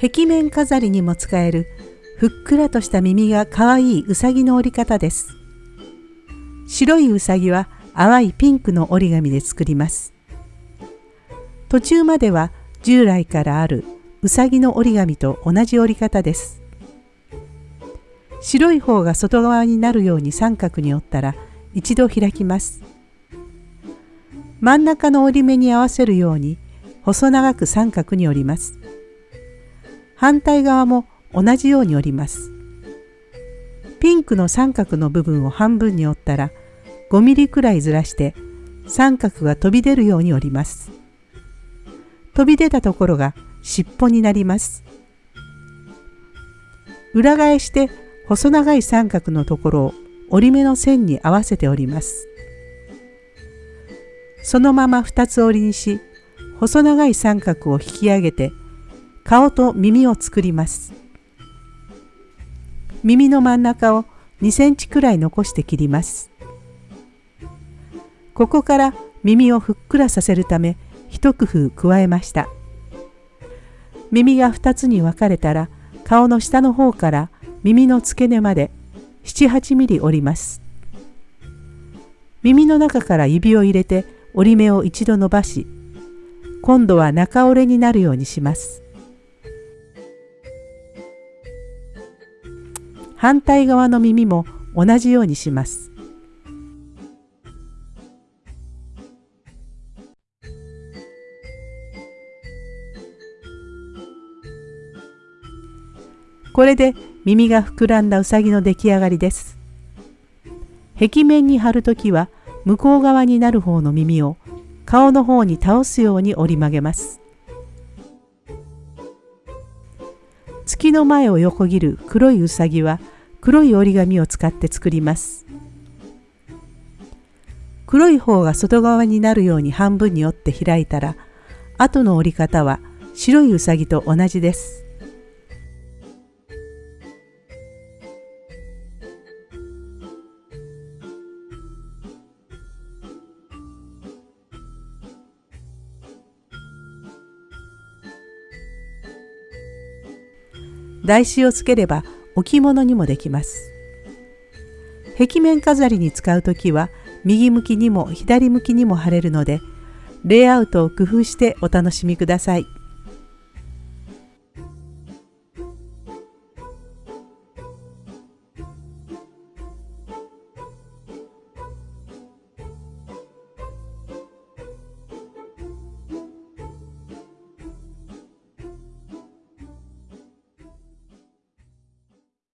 壁面飾りにも使えるふっくらとした耳がかわいいうさぎの折り方です。白いうさぎは淡いピンクの折り紙で作ります。途中までは従来からあるうさぎの折り紙と同じ折り方です。白い方が外側になるように三角に折ったら一度開きます。真ん中の折り目に合わせるように細長く三角に折ります。反対側も同じように折ります。ピンクの三角の部分を半分に折ったら5ミリくらいずらして三角が飛び出るように折ります。飛び出たところが尻尾になります。裏返して細長い三角のところを折り目の線に合わせております。そのまま2つ折りにし細長い三角を引き上げて顔と耳を作ります。耳の真ん中を2センチくらい残して切ります。ここから耳をふっくらさせるため一工夫加えました。耳が2つに分かれたら顔の下の方から耳の付け根まで78ミリ折ります。耳の中から指を入れて折り目を一度伸ばし、今度は中折れになるようにします。反対側の耳も同じようにします。これで耳が膨らんだうさぎの出来上がりです。壁面に貼るときは向こう側になる方の耳を顔の方に倒すように折り曲げます。月の前を横切る黒いうさぎは黒い折り紙を使って作ります。黒い方が外側になるように半分に折って開いたら後の折り方は白いうさぎと同じです。台紙をつければ置物にもできます。壁面飾りに使う時は右向きにも左向きにも貼れるのでレイアウトを工夫してお楽しみください。